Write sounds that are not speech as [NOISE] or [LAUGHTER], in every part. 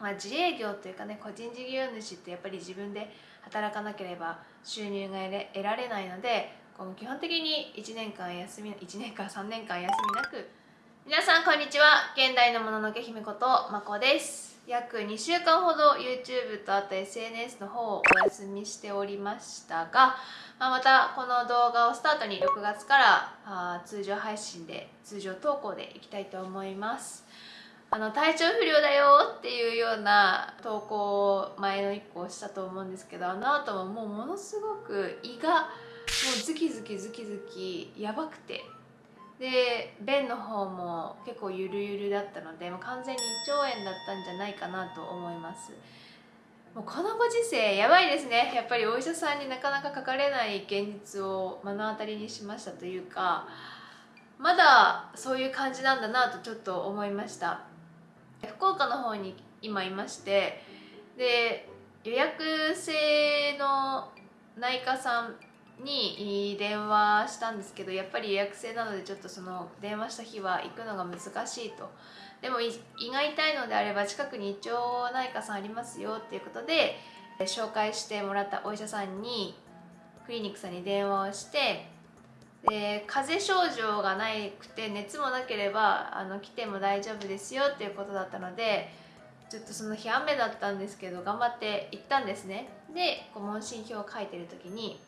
まあ、自営業というかね個人事業主ってやっぱり自分で働かなければ収入が得られないのでこの基本的に1年間休み1年間3年間休みなく皆さんこんにちは。現代のもののけ姫ことまこです。約2週間ほど YouTube とあと SNS の方をお休みしておりましたが、まあ、またこの動画をスタートに6月からあ通常配信で通常投稿でいきたいと思います。あの体調不良だよっていうような投稿を前の1個したと思うんですけどあの後ももうものすごく胃がもうズキズキズキズキやばくて。で便の方も結構ゆるゆるだったのでもう完全に胃腸炎だったんじゃないかなと思います。もうこのご時世やばいですね。やっぱりお医者さんになかなかかかれない現実を目の当たりにしましたというかまだそういう感じなんだなとちょっと思いました。福岡の方に今いましてで予約制の内科さんに電話したんですけどやっぱり予約制なのでちょっとその電話した日は行くのが難しいと。でも胃が痛いのであれば近くに胃腸内科さんありますよっていうことで紹介してもらったお医者さんにクリニックさんに電話をしてで風邪症状がなくて熱もなければあの来ても大丈夫ですよっていうことだったのでちょっとその日雨だったんですけど頑張って行ったんですね。でこう問診票を書いてる時に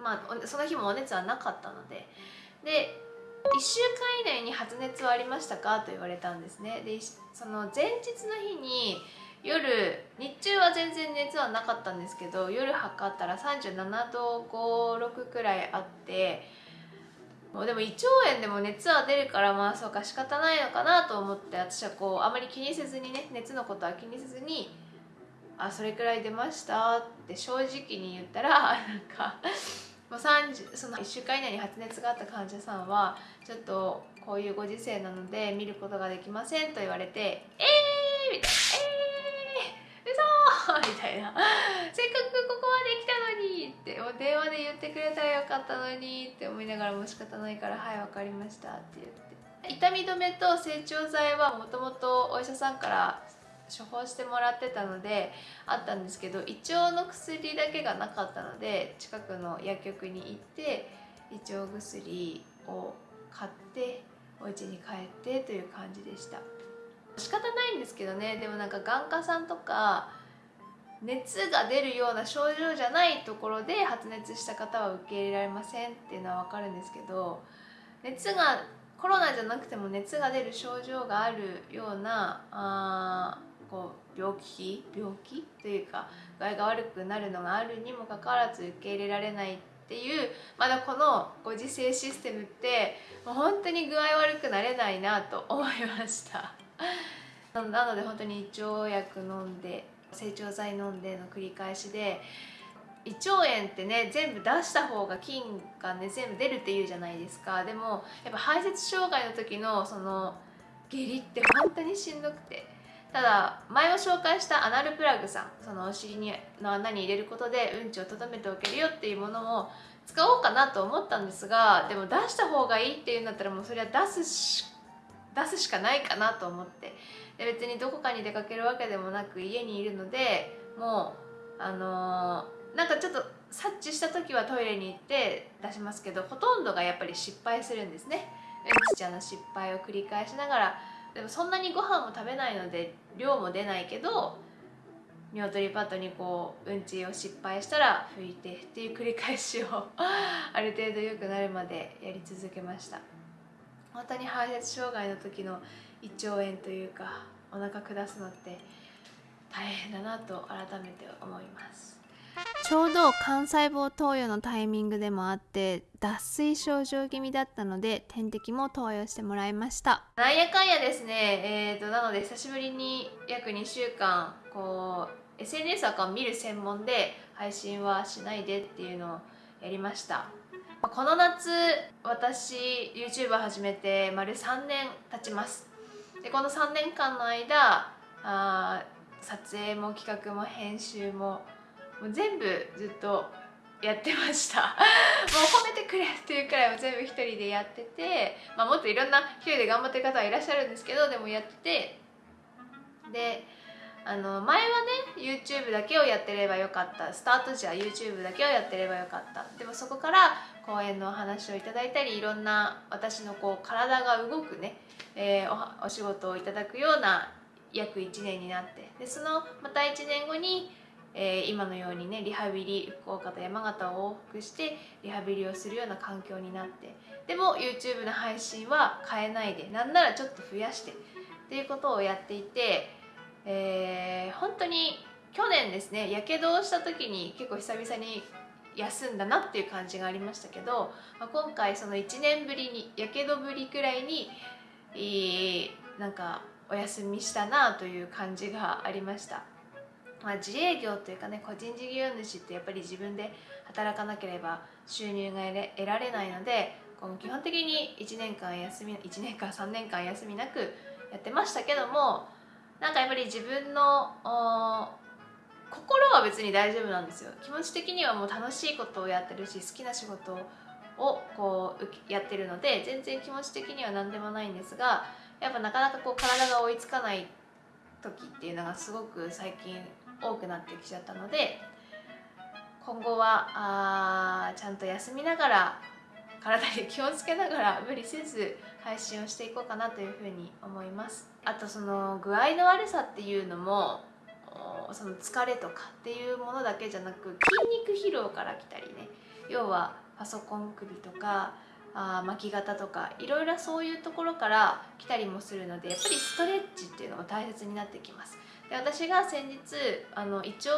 まあその日もお熱はなかったのでで1週間以内に発熱はありましたか？と言われたんですね。でその前日の日に夜日中は全然熱はなかったんですけど夜測ったら37度56くらいあってもうでも胃腸炎でも熱は出るからまあそうか仕方ないのかなと思って私はこうあまり気にせずにね熱のことは気にせずに「あそれくらい出ました」って正直に言ったら [LAUGHS] なんかもう30その1週間以内に発熱があった患者さんはちょっとこういうご時世なので見ることができませんと言われて「えー!」みたいな「えー!」みたいな。せっかくここまで来たのにってもう電話で言ってくれたらよかったのにって思いながらも仕方ないから「はい分かりました」って言って。痛み止めと整腸剤はもともとお医者さんから処方してもらってたのであったんですけど胃腸の薬だけがなかったので近くの薬局に行って胃腸薬を買ってお家に帰ってという感じでした。仕方ないんですけどね。でもなんか眼科さんとか熱が出るような症状じゃないところで発熱した方は受け入れられませんっていうのは分かるんですけど熱がコロナじゃなくても熱が出る症状があるようなあこう病気？病気というか具合が悪くなるのがあるにもかかわらず受け入れられないっていうまだこのご時世システムってもう本当に具合悪くなれないなと思いました。なので本当に胃腸薬飲んで成長剤飲んでの繰り返しで胃腸炎ってね全部出した方が菌がね全部出るっていうじゃないですか。でもやっぱ排泄障害の時のその下痢って本当にしんどくて。ただ前を紹介したアナルプラグさんそのお尻にの穴に入れることでうんちをとどめておけるよっていうものを使おうかなと思ったんですがでも出した方がいいっていうんだったらもうそれは出すし出すしかないかなと思って。で別にどこかに出かけるわけでもなく家にいるのでもうあのー、なんかちょっと察知した時はトイレに行って出しますけどほとんどがやっぱり失敗するんですね。うんちちゃんの失敗を繰り返しながら。でもそんなにご飯も食べないので量も出ないけど鶏パッドにこううんちを失敗したら拭いてっていう繰り返しを [LAUGHS] ある程度良くなるまでやり続けました。本当に排泄障害の時の胃腸炎というかお腹下すのって大変だなと改めて思います。ちょうど幹細胞投与のタイミングでもあって脱水症状気味だったので点滴も投与してもらいました。なんやかんやですね。えーとなので久しぶりに約2週間こう SNS アカウント見る専門で配信はしないでっていうのをやりましたこの夏私 YouTube 始めて丸3年経ちます。でこの3年間の間あ撮影も企画も編集ももう全部ずっとやってました。[LAUGHS] もう褒めてくれっていうくらい全部一人でやってて、まあ、もっといろんな一人で頑張ってる方はいらっしゃるんですけどでもやっててであの前はね YouTube だけをやってればよかった。スタート時は YouTube だけをやってればよかった。でもそこから講演のお話をいただいたりいろんな私のこう体が動くね、えー、おお仕事をいただくような約1年になってでそのまた1年後に、えー、今のようにねリハビリ福岡と山形を往復してリハビリをするような環境になってでも YouTube の配信は変えないでなんならちょっと増やしてっていうことをやっていて、えー、本当に去年ですねやけどをした時に結構久々に休んだなっていう感じがありましたけど、まあ、今回その1年ぶりにやけどぶりくらいに、えー、なんかお休みしたなという感じがありました。まあ、自営業というかね個人事業主ってやっぱり自分で働かなければ収入が得られないのでこの基本的に1年間休み1年間3年間休みなくやってましたけどもなんかやっぱり自分の心は別に大丈夫なんですよ。気持ち的にはもう楽しいことをやってるし好きな仕事をこうやってるので全然気持ち的には何でもないんですがやっぱなかなかこう体が追いつかない時っていうのがすごく最近多くなってきちゃったので今後はあちゃんと休みながら体に気をつけながら無理せず配信をしていこうかなというふうに思います。あとその具合の悪さっていうのもその疲れとかっていうものだけじゃなく筋肉疲労から来たりね。要はパソコン首とかあ巻き肩とかいろいろそういうところから来たりもするのでやっぱりストレッチっていうのも大切になってきます。で私が先日あの胃腸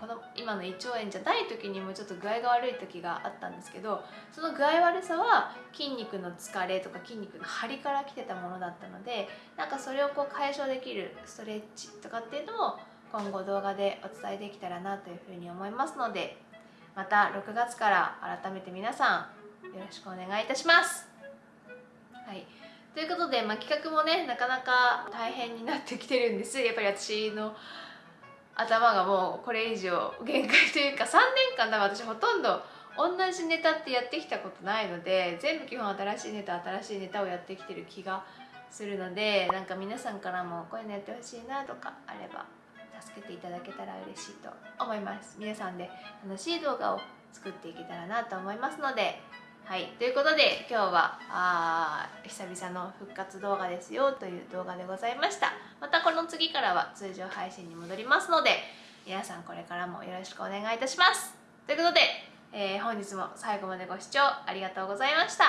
この今の胃腸炎じゃない時にもちょっと具合が悪い時があったんですけどその具合悪さは筋肉の疲れとか筋肉の張りから来てたものだったのでなんかそれをこう解消できるストレッチとかっていうのも今後動画でお伝えできたらなというふうに思いますのでまた6月から改めて皆さんよろしくお願いいたします。はいということで、まあ、企画もねなかなか大変になってきてるんですやっぱり私の頭がもうこれ以上限界というか3年間多分私ほとんど同じネタってやってきたことないので全部基本新しいネタ新しいネタをやってきてる気がするのでなんか皆さんからもこういうのやってほしいなとかあれば助けていただけたら嬉しいと思います。皆さんで楽しい動画を作っていけたらなと思いますのではいということで今日はあ久々の復活動画ですよという動画でございました。またこの次からは通常配信に戻りますので皆さんこれからもよろしくお願いいたします。ということで、えー、本日も最後までご視聴ありがとうございました。